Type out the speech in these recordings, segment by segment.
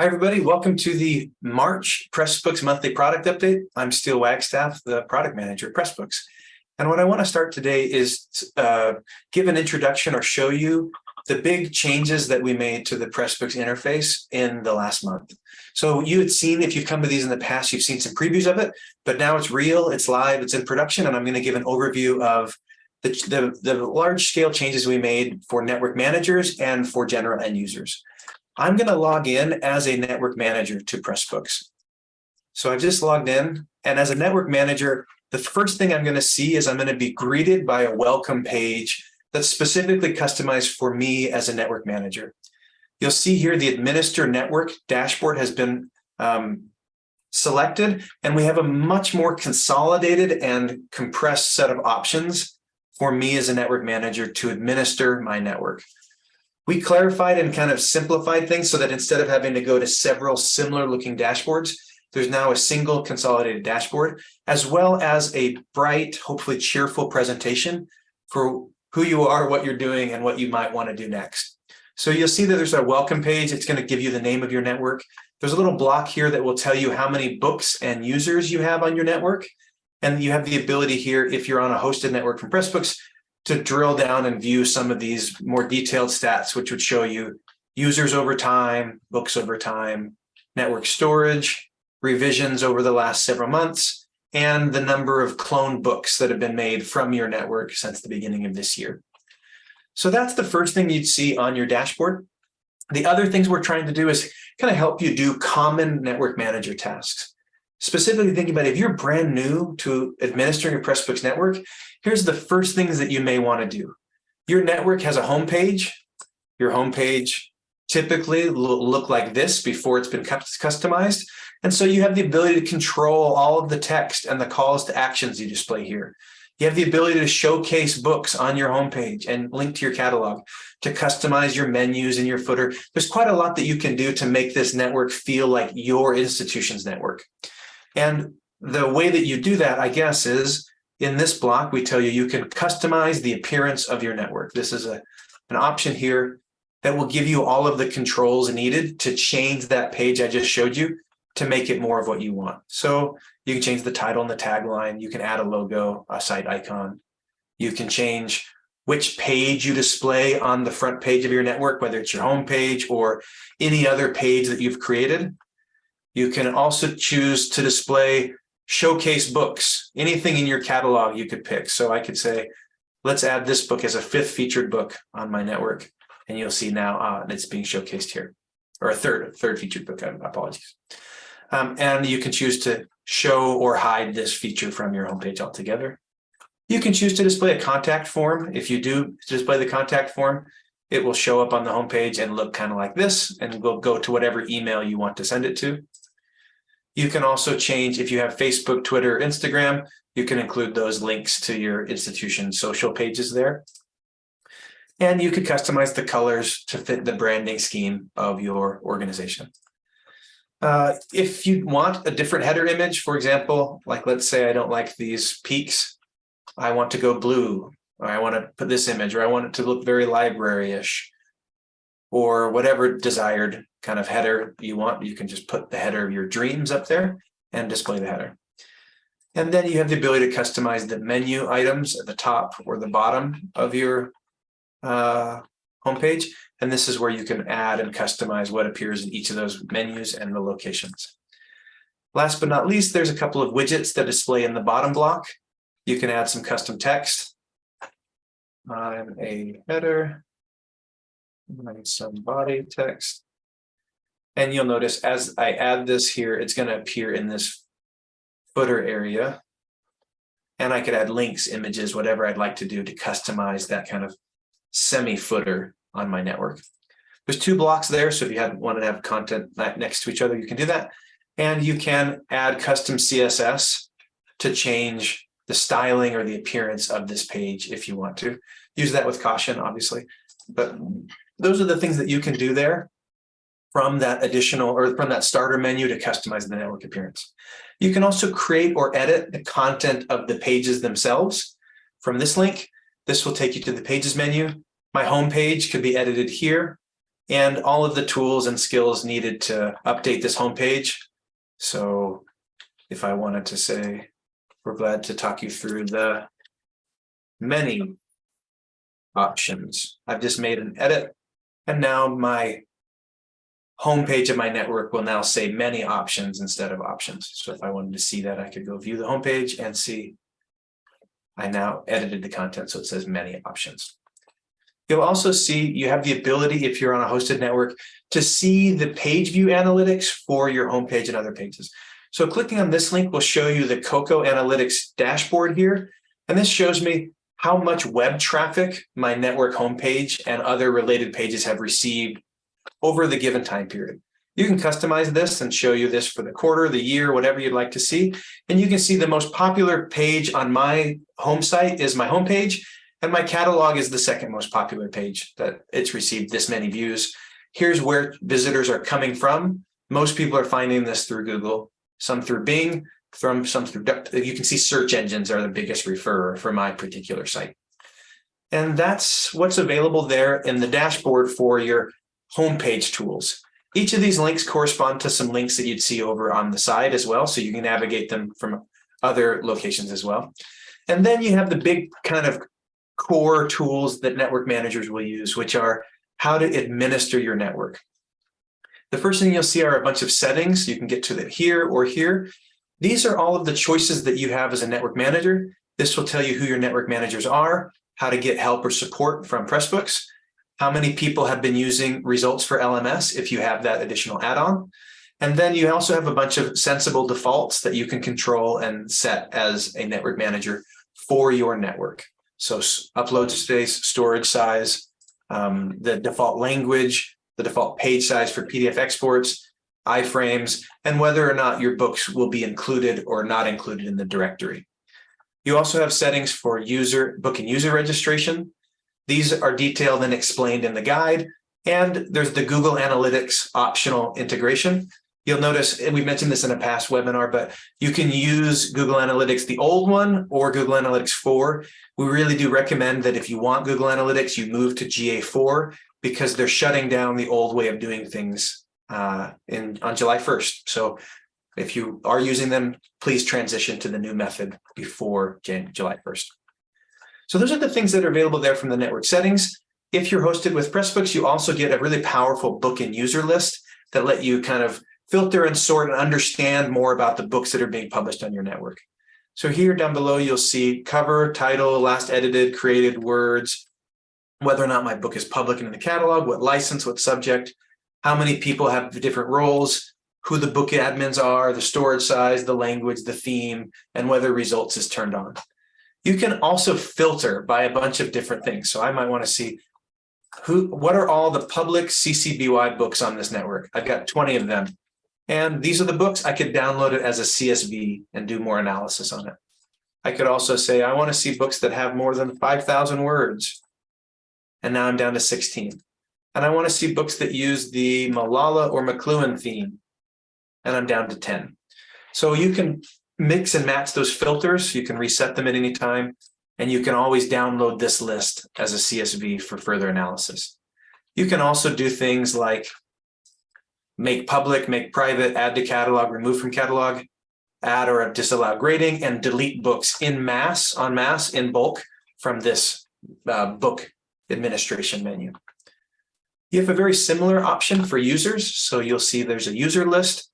Hi, everybody. Welcome to the March Pressbooks Monthly Product Update. I'm Steele Wagstaff, the product manager at Pressbooks. And what I want to start today is uh, give an introduction or show you the big changes that we made to the Pressbooks interface in the last month. So you had seen, if you've come to these in the past, you've seen some previews of it, but now it's real, it's live, it's in production, and I'm going to give an overview of the, the, the large scale changes we made for network managers and for general end users. I'm going to log in as a network manager to Pressbooks. So I've just logged in and as a network manager, the first thing I'm going to see is I'm going to be greeted by a welcome page that's specifically customized for me as a network manager. You'll see here the administer network dashboard has been um, selected and we have a much more consolidated and compressed set of options for me as a network manager to administer my network. We clarified and kind of simplified things so that instead of having to go to several similar looking dashboards, there's now a single consolidated dashboard, as well as a bright, hopefully cheerful presentation for who you are, what you're doing, and what you might want to do next. So you'll see that there's a welcome page. It's going to give you the name of your network. There's a little block here that will tell you how many books and users you have on your network. And you have the ability here, if you're on a hosted network from Pressbooks, to drill down and view some of these more detailed stats, which would show you users over time, books over time, network storage, revisions over the last several months, and the number of clone books that have been made from your network since the beginning of this year. So that's the first thing you'd see on your dashboard. The other things we're trying to do is kind of help you do common network manager tasks. Specifically thinking about if you're brand new to administering a Pressbooks network, here's the first things that you may want to do. Your network has a homepage. Your homepage typically will look like this before it's been customized. And so you have the ability to control all of the text and the calls to actions you display here. You have the ability to showcase books on your homepage and link to your catalog, to customize your menus and your footer. There's quite a lot that you can do to make this network feel like your institution's network. And the way that you do that, I guess, is in this block, we tell you you can customize the appearance of your network. This is a, an option here that will give you all of the controls needed to change that page I just showed you to make it more of what you want. So you can change the title and the tagline. You can add a logo, a site icon. You can change which page you display on the front page of your network, whether it's your home page or any other page that you've created. You can also choose to display showcase books, anything in your catalog you could pick. So I could say, let's add this book as a fifth featured book on my network. And you'll see now uh, it's being showcased here, or a third, third featured book, apologies. Um, and you can choose to show or hide this feature from your homepage altogether. You can choose to display a contact form. If you do display the contact form, it will show up on the homepage and look kind of like this, and will go to whatever email you want to send it to. You can also change, if you have Facebook, Twitter, Instagram, you can include those links to your institution social pages there. And you could customize the colors to fit the branding scheme of your organization. Uh, if you want a different header image, for example, like let's say I don't like these peaks, I want to go blue, or I want to put this image, or I want it to look very library-ish, or whatever desired kind of header you want, you can just put the header of your dreams up there and display the header. And then you have the ability to customize the menu items at the top or the bottom of your uh, homepage. And this is where you can add and customize what appears in each of those menus and the locations. Last but not least, there's a couple of widgets that display in the bottom block. You can add some custom text. I'm a header and some body text. And you'll notice as I add this here, it's going to appear in this footer area. And I could add links, images, whatever I'd like to do to customize that kind of semi footer on my network. There's two blocks there. So if you had wanted to have content next to each other, you can do that. And you can add custom CSS to change the styling or the appearance of this page if you want to. Use that with caution, obviously. But those are the things that you can do there from that additional or from that starter menu to customize the network appearance. You can also create or edit the content of the pages themselves from this link. This will take you to the pages menu. My home page could be edited here. and all of the tools and skills needed to update this home page. So if I wanted to say, we're glad to talk you through the many options. I've just made an edit and now my homepage of my network will now say many options instead of options. So if I wanted to see that, I could go view the homepage and see I now edited the content so it says many options. You'll also see you have the ability, if you're on a hosted network, to see the page view analytics for your homepage and other pages. So clicking on this link will show you the Koko Analytics dashboard here. And this shows me how much web traffic my network homepage and other related pages have received over the given time period. You can customize this and show you this for the quarter, the year, whatever you'd like to see. And you can see the most popular page on my home site is my homepage, and my catalog is the second most popular page that it's received this many views. Here's where visitors are coming from. Most people are finding this through Google, some through Bing, from some you can see search engines are the biggest referrer for my particular site. And that's what's available there in the dashboard for your homepage tools. Each of these links correspond to some links that you'd see over on the side as well, so you can navigate them from other locations as well. And then you have the big kind of core tools that network managers will use, which are how to administer your network. The first thing you'll see are a bunch of settings. You can get to that here or here. These are all of the choices that you have as a network manager. This will tell you who your network managers are, how to get help or support from Pressbooks, how many people have been using results for LMS if you have that additional add-on. And then you also have a bunch of sensible defaults that you can control and set as a network manager for your network. So upload space, storage size, um, the default language, the default page size for PDF exports, iframes, and whether or not your books will be included or not included in the directory. You also have settings for user book and user registration, these are detailed and explained in the guide. And there's the Google Analytics optional integration. You'll notice, and we mentioned this in a past webinar, but you can use Google Analytics, the old one or Google Analytics 4. We really do recommend that if you want Google Analytics, you move to GA4 because they're shutting down the old way of doing things uh, in on July 1st. So if you are using them, please transition to the new method before July 1st. So those are the things that are available there from the network settings. If you're hosted with Pressbooks, you also get a really powerful book and user list that let you kind of filter and sort and understand more about the books that are being published on your network. So here down below, you'll see cover, title, last edited, created words, whether or not my book is public in the catalog, what license, what subject, how many people have different roles, who the book admins are, the storage size, the language, the theme, and whether results is turned on. You can also filter by a bunch of different things. So I might want to see who, what are all the public CC BY books on this network? I've got 20 of them. And these are the books. I could download it as a CSV and do more analysis on it. I could also say, I want to see books that have more than 5,000 words. And now I'm down to 16. And I want to see books that use the Malala or McLuhan theme. And I'm down to 10. So you can mix and match those filters. You can reset them at any time. And you can always download this list as a CSV for further analysis. You can also do things like make public, make private, add to catalog, remove from catalog, add or disallow grading, and delete books in mass, on mass, in bulk from this uh, book administration menu. You have a very similar option for users. So you'll see there's a user list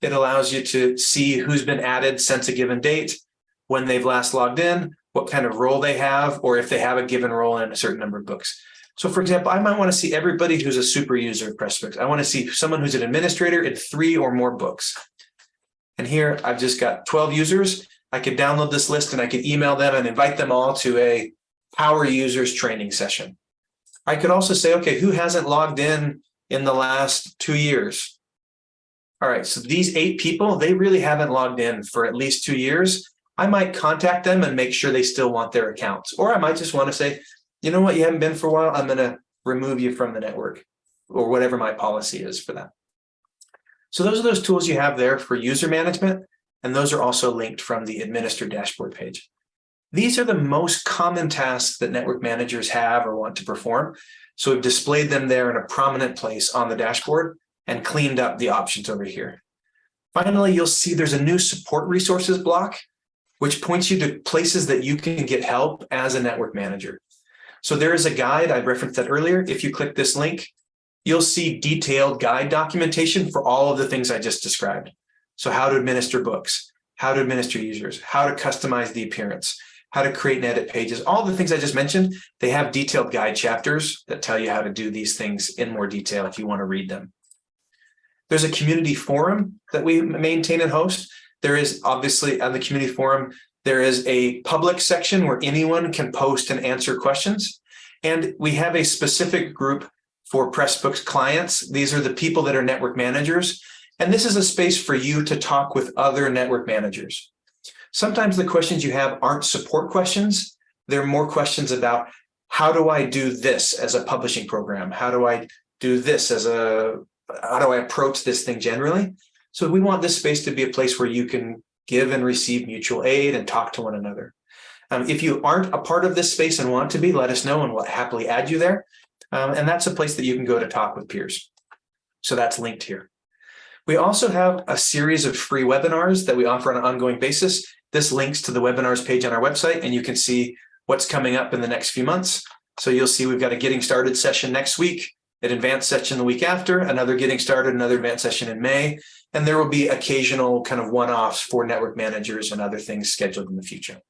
it allows you to see who's been added since a given date, when they've last logged in, what kind of role they have, or if they have a given role in a certain number of books. So for example, I might want to see everybody who's a super user of Pressbooks. I want to see someone who's an administrator in three or more books. And here I've just got 12 users. I could download this list and I could email them and invite them all to a power users training session. I could also say, okay, who hasn't logged in in the last two years? all right, so these eight people, they really haven't logged in for at least two years. I might contact them and make sure they still want their accounts. Or I might just want to say, you know what, you haven't been for a while, I'm going to remove you from the network or whatever my policy is for that. So those are those tools you have there for user management. And those are also linked from the administer dashboard page. These are the most common tasks that network managers have or want to perform. So we've displayed them there in a prominent place on the dashboard and cleaned up the options over here. Finally, you'll see there's a new support resources block, which points you to places that you can get help as a network manager. So there is a guide, I referenced that earlier. If you click this link, you'll see detailed guide documentation for all of the things I just described. So how to administer books, how to administer users, how to customize the appearance, how to create and edit pages, all the things I just mentioned, they have detailed guide chapters that tell you how to do these things in more detail if you want to read them. There's a community forum that we maintain and host. There is obviously on the community forum, there is a public section where anyone can post and answer questions. And we have a specific group for Pressbooks clients. These are the people that are network managers. And this is a space for you to talk with other network managers. Sometimes the questions you have aren't support questions. They're more questions about how do I do this as a publishing program? How do I do this as a, how do I approach this thing generally? So we want this space to be a place where you can give and receive mutual aid and talk to one another. Um, if you aren't a part of this space and want to be, let us know and we'll happily add you there. Um, and that's a place that you can go to talk with peers. So that's linked here. We also have a series of free webinars that we offer on an ongoing basis. This links to the webinars page on our website and you can see what's coming up in the next few months. So you'll see we've got a getting started session next week, an advanced session the week after, another getting started, another advanced session in May, and there will be occasional kind of one-offs for network managers and other things scheduled in the future.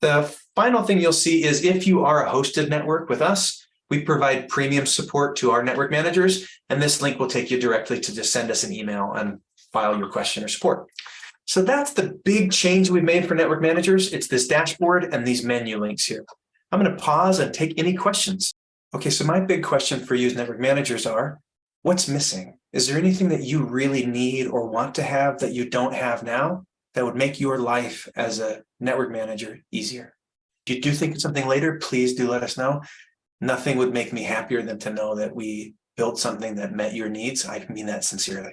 The final thing you'll see is if you are a hosted network with us, we provide premium support to our network managers, and this link will take you directly to just send us an email and file your question or support. So that's the big change we've made for network managers. It's this dashboard and these menu links here. I'm going to pause and take any questions. Okay, so my big question for you as network managers are, what's missing? Is there anything that you really need or want to have that you don't have now that would make your life as a network manager easier? If you do think of something later, please do let us know. Nothing would make me happier than to know that we built something that met your needs. I mean that sincerely.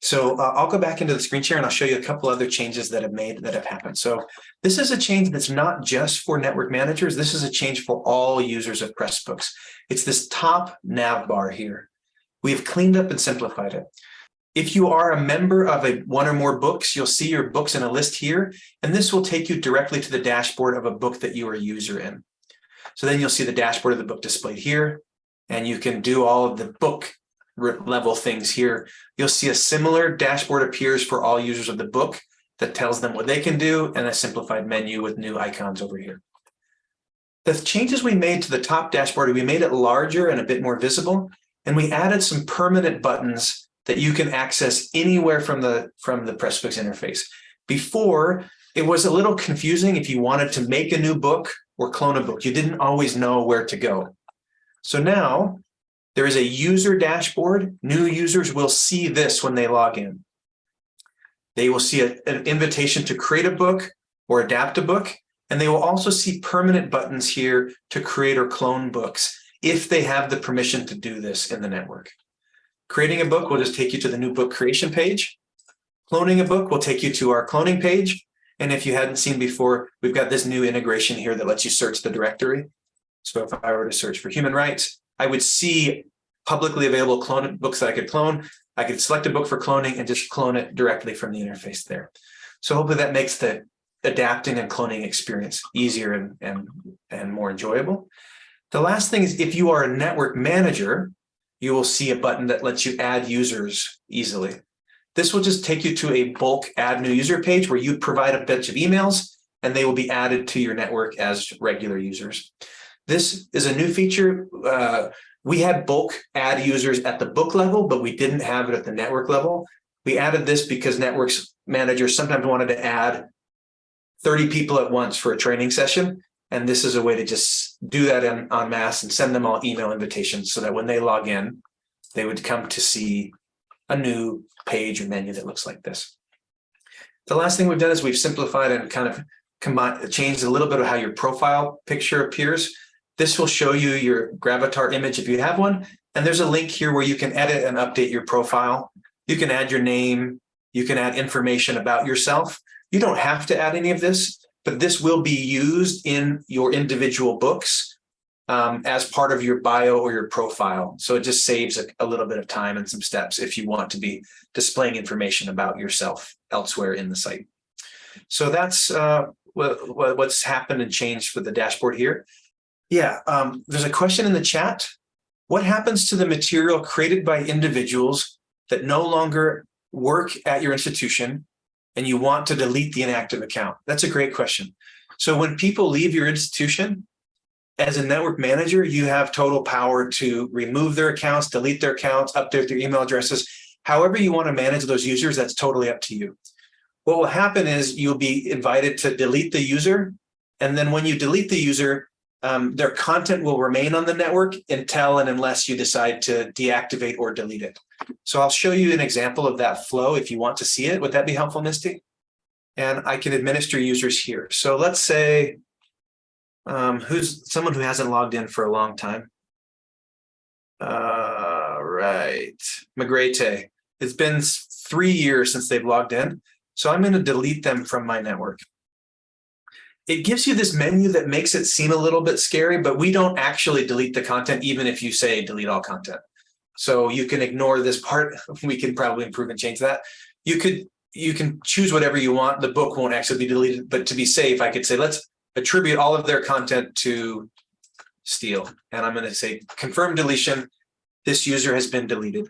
So uh, I'll go back into the screen share and I'll show you a couple other changes that have made that have happened. So this is a change that's not just for network managers. This is a change for all users of Pressbooks. It's this top nav bar here. We've cleaned up and simplified it. If you are a member of a one or more books, you'll see your books in a list here, and this will take you directly to the dashboard of a book that you are a user in. So then you'll see the dashboard of the book displayed here, and you can do all of the book level things here. You'll see a similar dashboard appears for all users of the book that tells them what they can do and a simplified menu with new icons over here. The changes we made to the top dashboard, we made it larger and a bit more visible. And we added some permanent buttons that you can access anywhere from the, from the Pressbooks interface. Before, it was a little confusing if you wanted to make a new book or clone a book. You didn't always know where to go. So now there is a user dashboard. New users will see this when they log in. They will see a, an invitation to create a book or adapt a book, and they will also see permanent buttons here to create or clone books if they have the permission to do this in the network. Creating a book will just take you to the new book creation page. Cloning a book will take you to our cloning page. And if you hadn't seen before, we've got this new integration here that lets you search the directory. So if I were to search for human rights, I would see publicly available clone books that I could clone. I could select a book for cloning and just clone it directly from the interface there. So hopefully that makes the adapting and cloning experience easier and, and, and more enjoyable. The last thing is if you are a network manager, you will see a button that lets you add users easily. This will just take you to a bulk add new user page where you provide a bunch of emails and they will be added to your network as regular users. This is a new feature. Uh, we had bulk add users at the book level, but we didn't have it at the network level. We added this because networks managers sometimes wanted to add 30 people at once for a training session. And this is a way to just do that in, en masse and send them all email invitations so that when they log in, they would come to see a new page or menu that looks like this. The last thing we've done is we've simplified and kind of combined, changed a little bit of how your profile picture appears. This will show you your Gravatar image if you have one. And there's a link here where you can edit and update your profile. You can add your name. You can add information about yourself. You don't have to add any of this, but this will be used in your individual books um, as part of your bio or your profile. So it just saves a, a, little bit of time and some steps if you want to be displaying information about yourself elsewhere in the site. So that's uh, what, what's happened and changed for the dashboard here. Yeah, um, there's a question in the chat. What happens to the material created by individuals that no longer work at your institution and you want to delete the inactive account? That's a great question. So when people leave your institution, as a network manager, you have total power to remove their accounts, delete their accounts, update their email addresses. However you want to manage those users, that's totally up to you. What will happen is you'll be invited to delete the user. And then when you delete the user, um, their content will remain on the network until and unless you decide to deactivate or delete it. So I'll show you an example of that flow if you want to see it. Would that be helpful, Misty? And I can administer users here. So let's say um, who's someone who hasn't logged in for a long time. Uh, right, Magrete. It's been three years since they've logged in. So I'm going to delete them from my network. It gives you this menu that makes it seem a little bit scary, but we don't actually delete the content, even if you say delete all content. So you can ignore this part. We can probably improve and change that. You could you can choose whatever you want. The book won't actually be deleted, but to be safe, I could say let's attribute all of their content to Steele. And I'm going to say confirm deletion. This user has been deleted.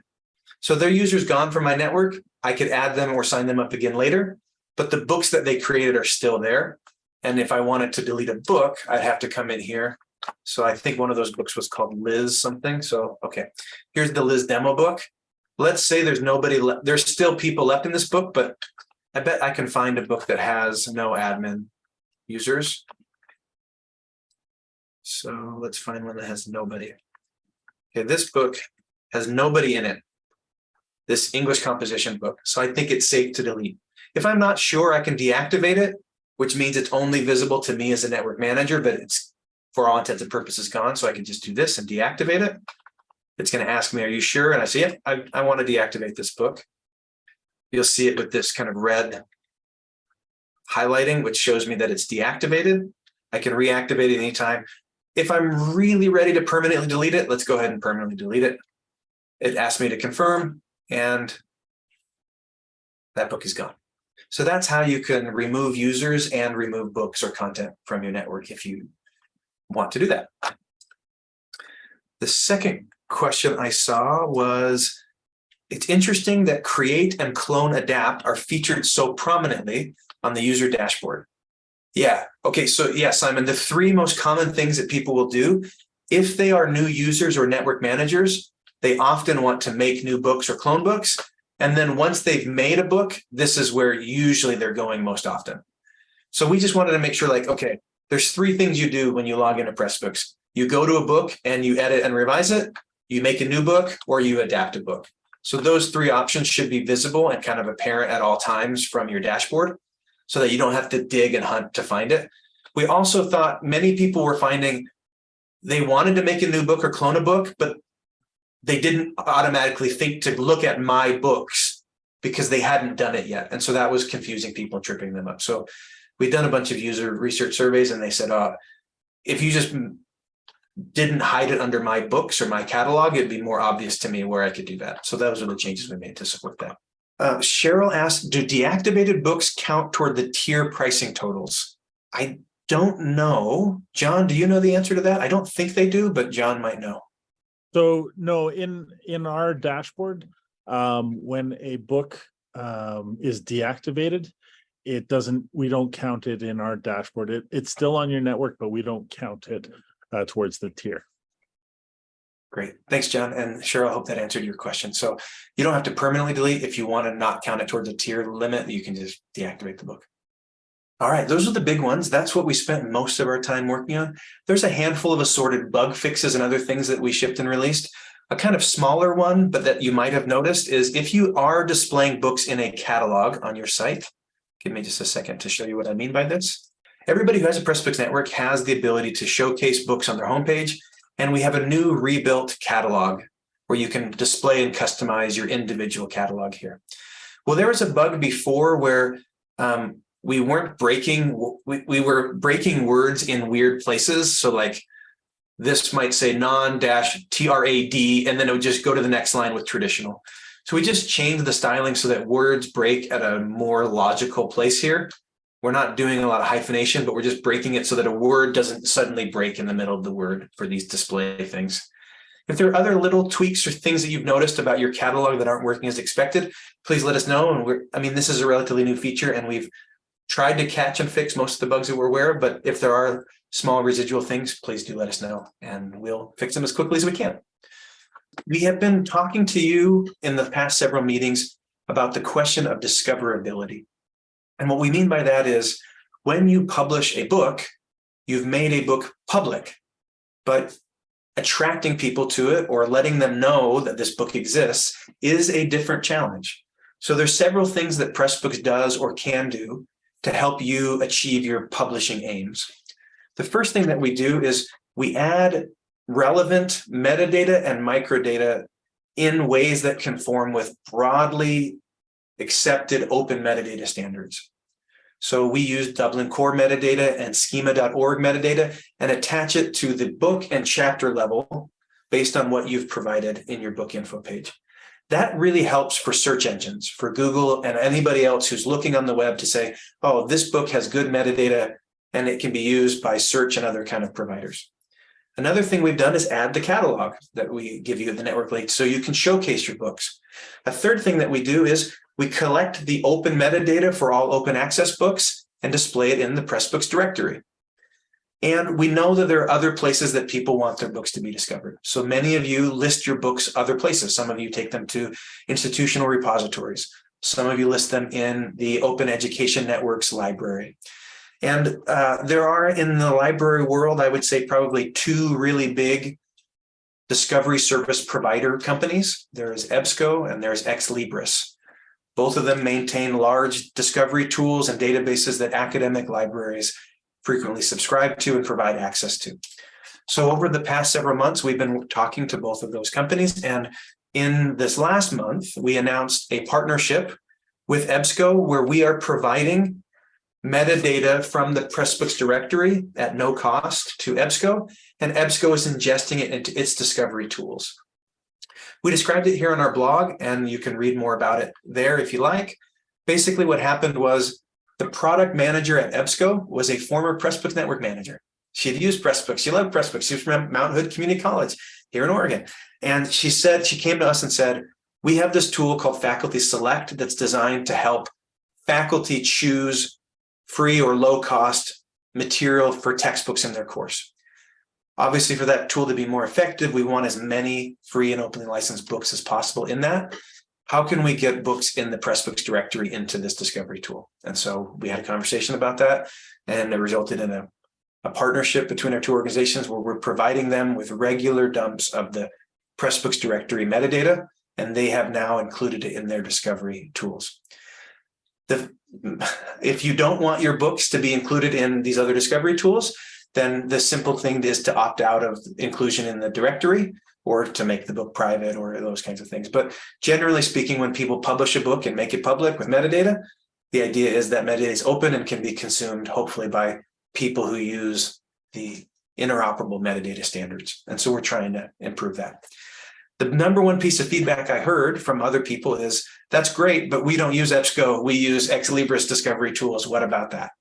So their user's gone from my network. I could add them or sign them up again later, but the books that they created are still there. And if I wanted to delete a book, I'd have to come in here. So I think one of those books was called Liz something. So, okay, here's the Liz demo book. Let's say there's nobody left. There's still people left in this book, but I bet I can find a book that has no admin users. So let's find one that has nobody. Okay, this book has nobody in it this English composition book. So I think it's safe to delete. If I'm not sure, I can deactivate it, which means it's only visible to me as a network manager, but it's for all intents and purposes gone. So I can just do this and deactivate it. It's going to ask me, are you sure? And I say, yeah, I, I want to deactivate this book. You'll see it with this kind of red highlighting, which shows me that it's deactivated. I can reactivate it anytime. If I'm really ready to permanently delete it, let's go ahead and permanently delete it. It asks me to confirm and that book is gone. So that's how you can remove users and remove books or content from your network if you want to do that. The second question I saw was, it's interesting that create and clone adapt are featured so prominently on the user dashboard. Yeah, okay, so yeah, Simon, the three most common things that people will do, if they are new users or network managers, they often want to make new books or clone books. And then once they've made a book, this is where usually they're going most often. So we just wanted to make sure like, okay, there's three things you do when you log into Pressbooks. You go to a book and you edit and revise it, you make a new book, or you adapt a book. So those three options should be visible and kind of apparent at all times from your dashboard so that you don't have to dig and hunt to find it. We also thought many people were finding they wanted to make a new book or clone a book, but they didn't automatically think to look at my books because they hadn't done it yet. And so that was confusing people, tripping them up. So we've done a bunch of user research surveys and they said, uh, if you just didn't hide it under my books or my catalog, it'd be more obvious to me where I could do that. So those are the changes we made to support that. Uh, Cheryl asked, do deactivated books count toward the tier pricing totals? I don't know. John, do you know the answer to that? I don't think they do, but John might know. So no, in in our dashboard, um, when a book um, is deactivated, it doesn't. We don't count it in our dashboard. It it's still on your network, but we don't count it uh, towards the tier. Great. Thanks, John. And Cheryl, I hope that answered your question. So you don't have to permanently delete. If you want to not count it towards a tier limit, you can just deactivate the book. All right, those are the big ones. That's what we spent most of our time working on. There's a handful of assorted bug fixes and other things that we shipped and released. A kind of smaller one, but that you might have noticed is if you are displaying books in a catalog on your site, give me just a second to show you what I mean by this. Everybody who has a Pressbooks network has the ability to showcase books on their homepage, and we have a new rebuilt catalog where you can display and customize your individual catalog here. Well, there was a bug before where um, we weren't breaking, we, we were breaking words in weird places. So like this might say non dash TRAD, and then it would just go to the next line with traditional. So we just changed the styling so that words break at a more logical place here. We're not doing a lot of hyphenation, but we're just breaking it so that a word doesn't suddenly break in the middle of the word for these display things. If there are other little tweaks or things that you've noticed about your catalog that aren't working as expected, please let us know. And we're, I mean, this is a relatively new feature and we've tried to catch and fix most of the bugs that we're aware of, but if there are small residual things, please do let us know and we'll fix them as quickly as we can. We have been talking to you in the past several meetings about the question of discoverability. And what we mean by that is when you publish a book, you've made a book public, but attracting people to it or letting them know that this book exists is a different challenge. So there's several things that Pressbooks does or can do to help you achieve your publishing aims. The first thing that we do is we add relevant metadata and microdata in ways that conform with broadly accepted open metadata standards. So we use Dublin core metadata and schema.org metadata and attach it to the book and chapter level based on what you've provided in your book info page. That really helps for search engines, for Google and anybody else who's looking on the web to say, oh, this book has good metadata and it can be used by search and other kind of providers. Another thing we've done is add the catalog that we give you at the network link so you can showcase your books. A third thing that we do is we collect the open metadata for all open access books and display it in the Pressbooks directory. And we know that there are other places that people want their books to be discovered. So many of you list your books other places. Some of you take them to institutional repositories. Some of you list them in the Open Education Network's library. And uh, there are in the library world, I would say probably two really big discovery service provider companies. There is EBSCO and there's Ex Libris. Both of them maintain large discovery tools and databases that academic libraries frequently subscribe to and provide access to. So over the past several months, we've been talking to both of those companies. And in this last month, we announced a partnership with EBSCO where we are providing metadata from the Pressbooks directory at no cost to EBSCO, and EBSCO is ingesting it into its discovery tools. We described it here on our blog, and you can read more about it there if you like. Basically, what happened was the product manager at EBSCO was a former Pressbooks network manager. She had used Pressbooks. She loved Pressbooks. She was from Mount Hood Community College here in Oregon. And she said, she came to us and said, we have this tool called Faculty Select that's designed to help faculty choose free or low cost material for textbooks in their course. Obviously, for that tool to be more effective, we want as many free and openly licensed books as possible in that how can we get books in the Pressbooks directory into this discovery tool? And so we had a conversation about that and it resulted in a, a partnership between our two organizations where we're providing them with regular dumps of the Pressbooks directory metadata, and they have now included it in their discovery tools. The, if you don't want your books to be included in these other discovery tools, then the simple thing is to opt out of inclusion in the directory or to make the book private or those kinds of things. But generally speaking, when people publish a book and make it public with metadata, the idea is that metadata is open and can be consumed hopefully by people who use the interoperable metadata standards. And so we're trying to improve that. The number one piece of feedback I heard from other people is, that's great, but we don't use EBSCO, we use Ex Libris discovery tools. What about that?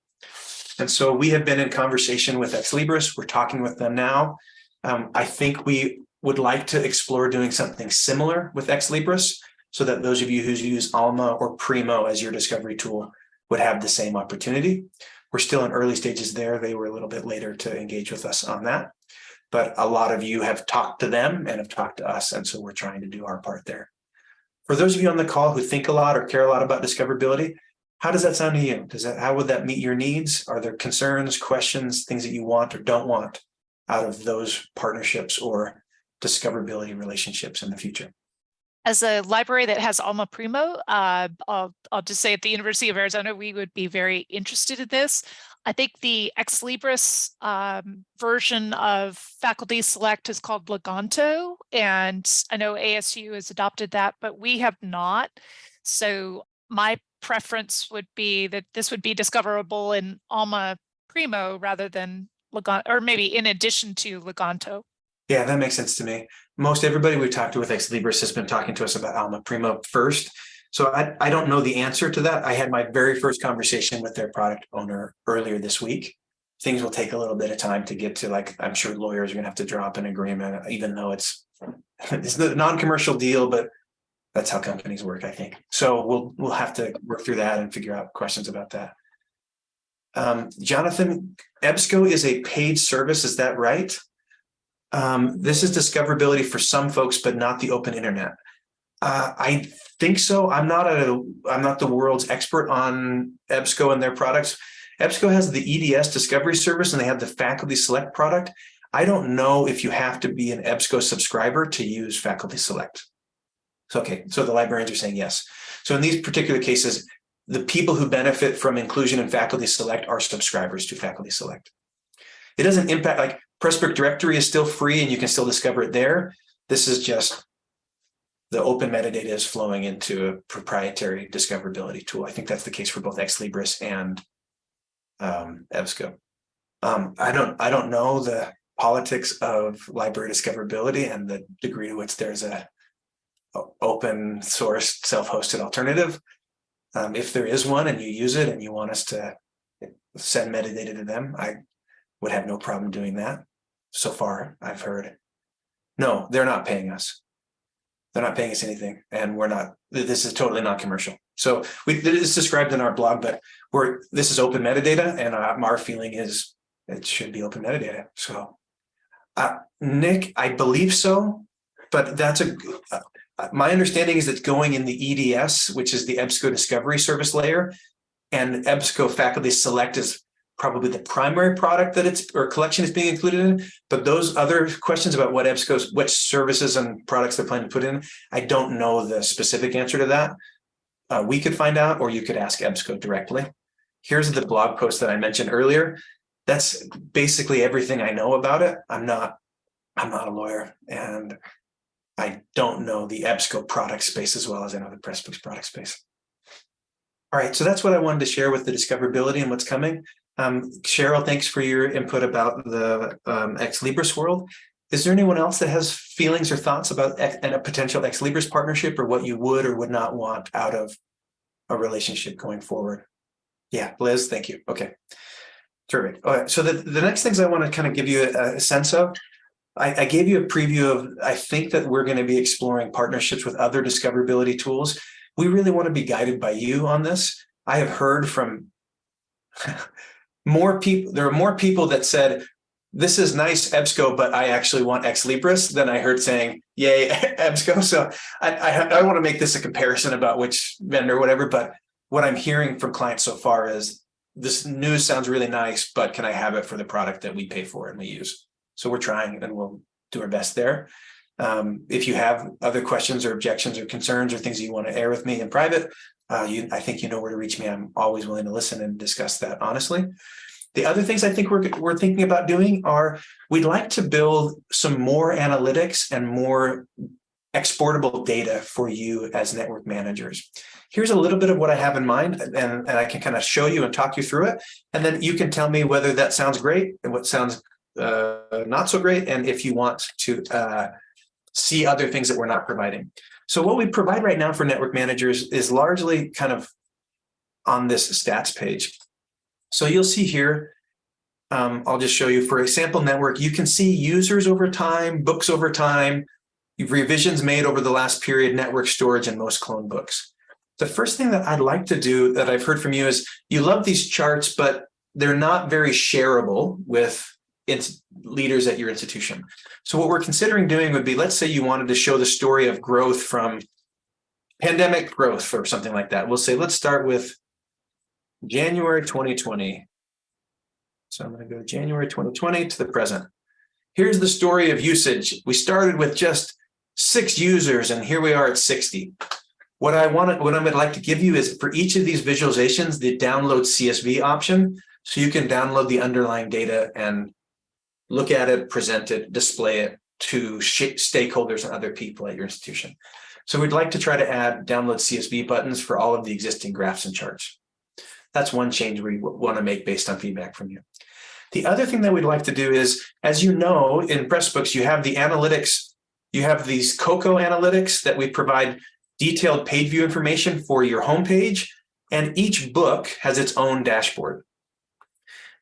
And so we have been in conversation with Ex Libris. We're talking with them now. Um, I think we would like to explore doing something similar with Ex Libris so that those of you who use Alma or Primo as your discovery tool would have the same opportunity. We're still in early stages there. They were a little bit later to engage with us on that. But a lot of you have talked to them and have talked to us. And so we're trying to do our part there. For those of you on the call who think a lot or care a lot about discoverability, how does that sound to you? Does that how would that meet your needs? Are there concerns, questions, things that you want or don't want out of those partnerships or discoverability relationships in the future? As a library that has Alma Primo, uh, I'll, I'll just say at the University of Arizona, we would be very interested in this. I think the Ex Libris um, version of Faculty Select is called Leganto, and I know ASU has adopted that, but we have not. So my preference would be that this would be discoverable in Alma Primo rather than Leganto, or maybe in addition to Leganto. Yeah, that makes sense to me. Most everybody we've talked to with Ex Libris has been talking to us about Alma Primo first. So I, I don't know the answer to that. I had my very first conversation with their product owner earlier this week. Things will take a little bit of time to get to like, I'm sure lawyers are gonna have to draw up an agreement, even though it's it's the non-commercial deal, but that's how companies work, I think. So we'll, we'll have to work through that and figure out questions about that. Um, Jonathan, EBSCO is a paid service, is that right? Um, this is discoverability for some folks, but not the open internet. Uh, I think so. I'm not a, I'm not the world's expert on EBSCO and their products. EBSCO has the EDS discovery service and they have the faculty select product. I don't know if you have to be an EBSCO subscriber to use faculty select. So, okay, so the librarians are saying yes. So in these particular cases, the people who benefit from inclusion in faculty select are subscribers to faculty select. It doesn't impact like Pressbook directory is still free and you can still discover it there. This is just the open metadata is flowing into a proprietary discoverability tool. I think that's the case for both Ex Libris and um, EBSCO. Um, I don't I don't know the politics of library discoverability and the degree to which there's a, open source self-hosted alternative. Um, if there is one and you use it and you want us to send metadata to them, I would have no problem doing that. So far, I've heard. No, they're not paying us. They're not paying us anything, and we're not. This is totally not commercial. So we it is described in our blog, but we're this is open metadata, and uh, our feeling is it should be open metadata. So, uh, Nick, I believe so, but that's a. Uh, my understanding is that going in the EDS, which is the EBSCO Discovery Service layer, and EBSCO Faculty Select is probably the primary product that it's or collection is being included in. But those other questions about what EBSCO's, which services and products they're planning to put in, I don't know the specific answer to that. Uh, we could find out, or you could ask EBSCO directly. Here's the blog post that I mentioned earlier. That's basically everything I know about it. I'm not, I'm not a lawyer and I don't know the EBSCO product space as well as I know the Pressbooks product space. All right, so that's what I wanted to share with the discoverability and what's coming. Um, Cheryl, thanks for your input about the um, Ex Libris world. Is there anyone else that has feelings or thoughts about and a potential Ex Libris partnership or what you would or would not want out of a relationship going forward? Yeah, Liz, thank you. Okay, terrific. All right, so the, the next things I want to kind of give you a, a sense of, I, I gave you a preview of, I think that we're going to be exploring partnerships with other discoverability tools. We really want to be guided by you on this. I have heard from more people, there are more people that said, this is nice EBSCO, but I actually want Ex Libris than I heard saying, yay, EBSCO. So I, I, I want to make this a comparison about which vendor, whatever, but what I'm hearing from clients so far is this news sounds really nice, but can I have it for the product that we pay for and we use? So we're trying and we'll do our best there. Um, if you have other questions or objections or concerns or things that you want to air with me in private, uh, you, I think you know where to reach me. I'm always willing to listen and discuss that honestly. The other things I think we're, we're thinking about doing are we'd like to build some more analytics and more exportable data for you as network managers. Here's a little bit of what I have in mind and, and I can kind of show you and talk you through it. And then you can tell me whether that sounds great and what sounds uh, not so great. And if you want to uh, see other things that we're not providing. So what we provide right now for network managers is largely kind of on this stats page. So you'll see here, um, I'll just show you for a sample network, you can see users over time, books over time, revisions made over the last period, network storage, and most clone books. The first thing that I'd like to do that I've heard from you is you love these charts, but they're not very shareable with leaders at your institution. So what we're considering doing would be, let's say you wanted to show the story of growth from pandemic growth or something like that. We'll say, let's start with January 2020. So I'm going to go January 2020 to the present. Here's the story of usage. We started with just six users and here we are at 60. What I want to, what I would like to give you is for each of these visualizations, the download CSV option. So you can download the underlying data and look at it, present it, display it to stakeholders and other people at your institution. So we'd like to try to add download CSV buttons for all of the existing graphs and charts. That's one change we want to make based on feedback from you. The other thing that we'd like to do is, as you know, in Pressbooks, you have the analytics, you have these Koko analytics that we provide detailed page view information for your homepage, and each book has its own dashboard.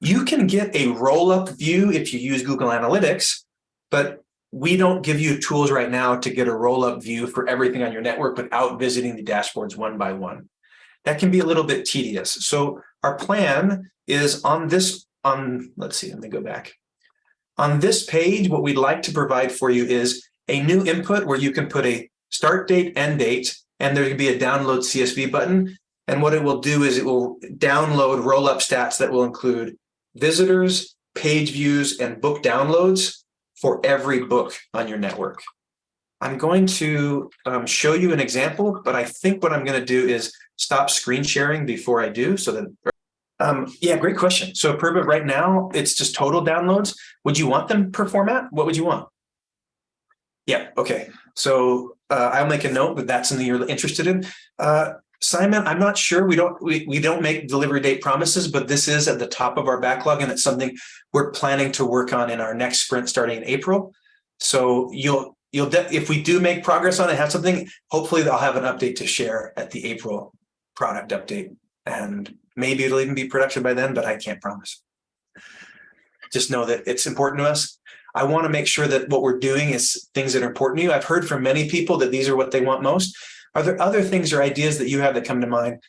You can get a roll-up view if you use Google Analytics, but we don't give you tools right now to get a roll-up view for everything on your network without visiting the dashboards one by one. That can be a little bit tedious. So our plan is on this, on, let's see, let me go back. On this page, what we'd like to provide for you is a new input where you can put a start date, end date, and there can be a download CSV button. And what it will do is it will download roll-up stats that will include visitors, page views, and book downloads for every book on your network. I'm going to um, show you an example, but I think what I'm going to do is stop screen sharing before I do so that um, yeah, great question. So Permit right now, it's just total downloads. Would you want them per format? What would you want? Yeah, okay. So uh, I'll make a note that that's something you're interested in. Uh, Simon, I'm not sure. We don't we, we don't make delivery date promises, but this is at the top of our backlog and it's something we're planning to work on in our next sprint starting in April. So you'll you'll if we do make progress on it, have something, hopefully I'll have an update to share at the April product update. And maybe it'll even be production by then, but I can't promise. Just know that it's important to us. I want to make sure that what we're doing is things that are important to you. I've heard from many people that these are what they want most. Are there other things or ideas that you have that come to mind?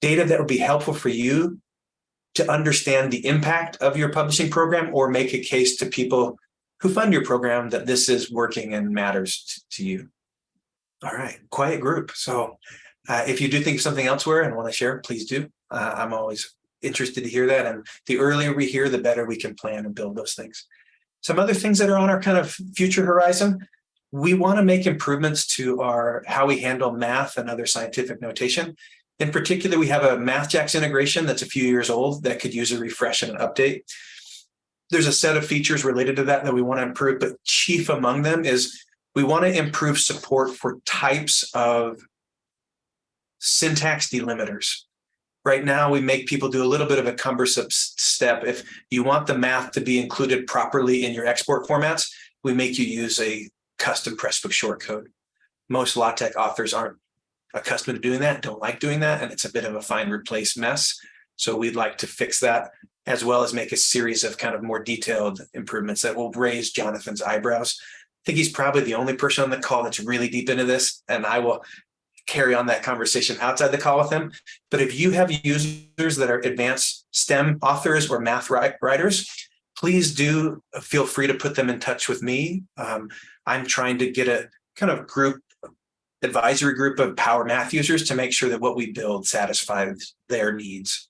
Data that would be helpful for you to understand the impact of your publishing program or make a case to people who fund your program that this is working and matters to you. All right, quiet group. So uh, if you do think of something elsewhere and want to share, please do. Uh, I'm always interested to hear that. And the earlier we hear, the better we can plan and build those things. Some other things that are on our kind of future horizon, we want to make improvements to our how we handle math and other scientific notation. In particular, we have a MathJax integration that's a few years old that could use a refresh and an update. There's a set of features related to that that we want to improve, but chief among them is we want to improve support for types of syntax delimiters. Right now, we make people do a little bit of a cumbersome step. If you want the math to be included properly in your export formats, we make you use a custom Pressbook shortcode. Most LaTeX authors aren't accustomed to doing that, don't like doing that, and it's a bit of a find replace mess. So we'd like to fix that as well as make a series of kind of more detailed improvements that will raise Jonathan's eyebrows. I think he's probably the only person on the call that's really deep into this, and I will carry on that conversation outside the call with him. But if you have users that are advanced STEM authors or math writers, please do feel free to put them in touch with me. Um, I'm trying to get a kind of group advisory group of power math users to make sure that what we build satisfies their needs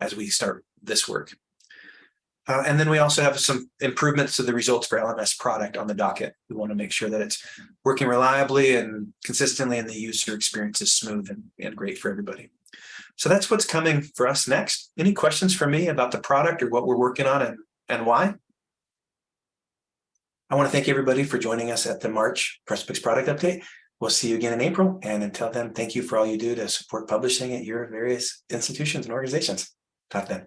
as we start this work. Uh, and then we also have some improvements to the results for LMS product on the docket. We want to make sure that it's working reliably and consistently and the user experience is smooth and, and great for everybody. So that's what's coming for us next. Any questions for me about the product or what we're working on and, and why? I want to thank everybody for joining us at the March Pressbooks product update. We'll see you again in April. And until then, thank you for all you do to support publishing at your various institutions and organizations. Talk then.